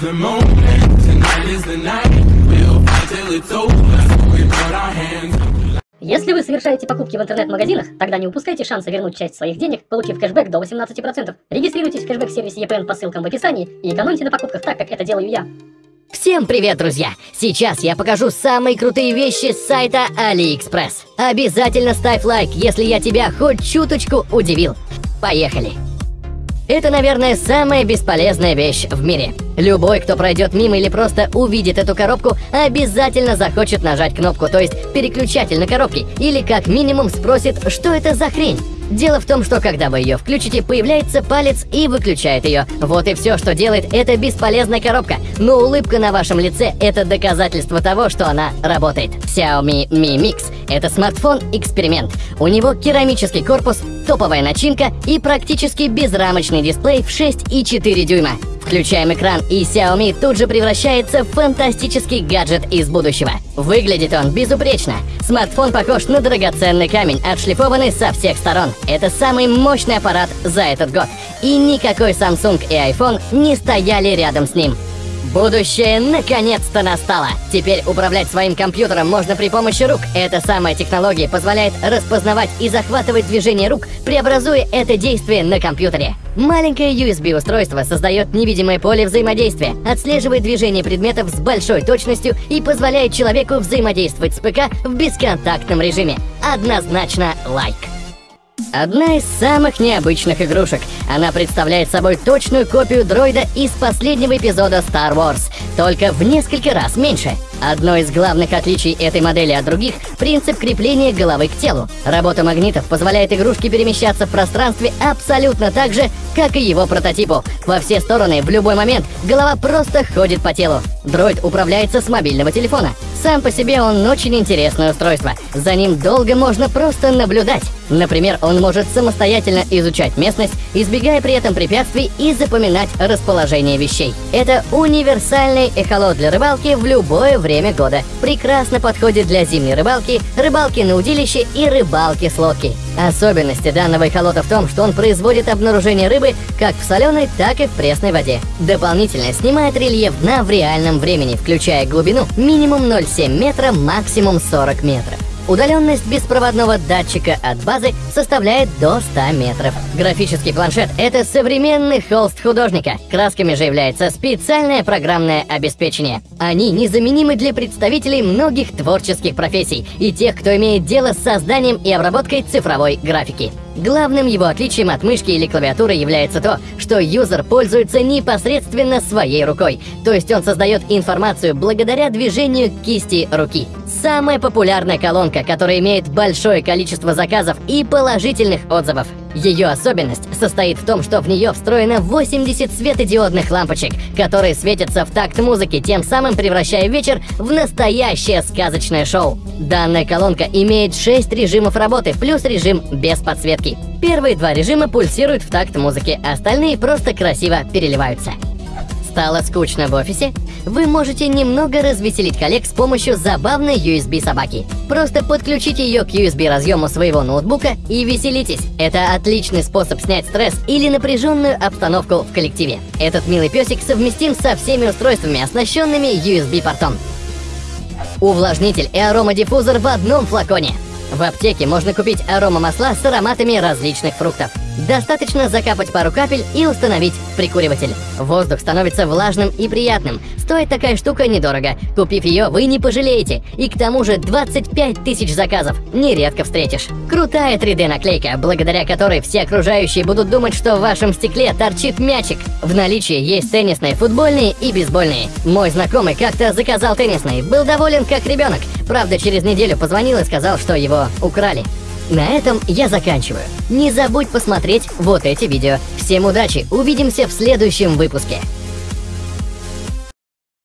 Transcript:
the moment, tonight is the night. We'll fight till it's over. So we put our hands. Если вы совершаете покупки в интернет-магазинах, тогда не упускайте шанса вернуть часть своих денег, получив кэшбэк до 18%. Регистрируйтесь в кэшбэк-сервисе EPN по ссылкам в описании и экономьте на покупках так, как это делаю я. Всем привет, друзья! Сейчас я покажу самые крутые вещи с сайта AliExpress. Обязательно ставь лайк, если я тебя хоть чуточку удивил. Поехали! Это, наверное, самая бесполезная вещь в мире. Любой, кто пройдет мимо или просто увидит эту коробку, обязательно захочет нажать кнопку, то есть переключатель на коробке, или как минимум спросит, что это за хрень. Дело в том, что когда вы ее включите, появляется палец и выключает ее. Вот и все, что делает эта бесполезная коробка. Но улыбка на вашем лице – это доказательство того, что она работает. Xiaomi Mi Mix – это смартфон-эксперимент. У него керамический корпус, топовая начинка и практически безрамочный дисплей в 6,4 дюйма. Включаем экран, и Xiaomi тут же превращается в фантастический гаджет из будущего. Выглядит он безупречно. Смартфон похож на драгоценный камень, отшлифованный со всех сторон. Это самый мощный аппарат за этот год. И никакой Samsung и iPhone не стояли рядом с ним. Будущее наконец-то настало! Теперь управлять своим компьютером можно при помощи рук. Эта самая технология позволяет распознавать и захватывать движение рук, преобразуя это действие на компьютере. Маленькое USB-устройство создает невидимое поле взаимодействия, отслеживает движение предметов с большой точностью и позволяет человеку взаимодействовать с ПК в бесконтактном режиме. Однозначно лайк. Одна из самых необычных игрушек. Она представляет собой точную копию дроида из последнего эпизода Star Wars, только в несколько раз меньше. Одно из главных отличий этой модели от других – принцип крепления головы к телу. Работа магнитов позволяет игрушке перемещаться в пространстве абсолютно так же, как и его прототипу. Во все стороны, в любой момент, голова просто ходит по телу. Дроид управляется с мобильного телефона. Сам по себе он очень интересное устройство. За ним долго можно просто наблюдать. Например, он может самостоятельно изучать местность, избегая при этом препятствий и запоминать расположение вещей. Это универсальный эхолот для рыбалки в любое время года. Прекрасно подходит для зимней рыбалки, рыбалки на удилище и рыбалки с лодки. Особенности данного эхолота в том, что он производит обнаружение рыбы как в соленой, так и в пресной воде. Дополнительно снимает рельеф дна в реальном времени, включая глубину минимум 0,7 метра, максимум 40 метров. Удаленность беспроводного датчика от базы составляет до 100 метров. Графический планшет — это современный холст художника. Красками же является специальное программное обеспечение. Они незаменимы для представителей многих творческих профессий и тех, кто имеет дело с созданием и обработкой цифровой графики. Главным его отличием от мышки или клавиатуры является то, что юзер пользуется непосредственно своей рукой, то есть он создает информацию благодаря движению кисти руки. Самая популярная колонка, которая имеет большое количество заказов и положительных отзывов. Ее особенность состоит в том, что в нее встроено 80 светодиодных лампочек, которые светятся в такт музыки, тем самым превращая вечер в настоящее сказочное шоу. Данная колонка имеет 6 режимов работы, плюс режим без подсветки. Первые два режима пульсируют в такт музыки, остальные просто красиво переливаются. Стало скучно в офисе? Вы можете немного развеселить коллег с помощью забавной USB-собаки. Просто подключите ее к USB-разъему своего ноутбука и веселитесь. Это отличный способ снять стресс или напряженную обстановку в коллективе. Этот милый песик совместим со всеми устройствами, оснащенными USB-портом. Увлажнитель и аромадиффузор в одном флаконе. В аптеке можно купить аромамасла с ароматами различных фруктов. Достаточно закапать пару капель и установить прикуриватель. Воздух становится влажным и приятным. Стоит такая штука недорого. Купив ее, вы не пожалеете. И к тому же 25 тысяч заказов. Нередко встретишь. Крутая 3D-наклейка, благодаря которой все окружающие будут думать, что в вашем стекле торчит мячик. В наличии есть теннисные, футбольные и бейсбольные. Мой знакомый как-то заказал теннисный. Был доволен как ребенок. Правда, через неделю позвонил и сказал, что его украли. На этом я заканчиваю. Не забудь посмотреть вот эти видео. Всем удачи, увидимся в следующем выпуске.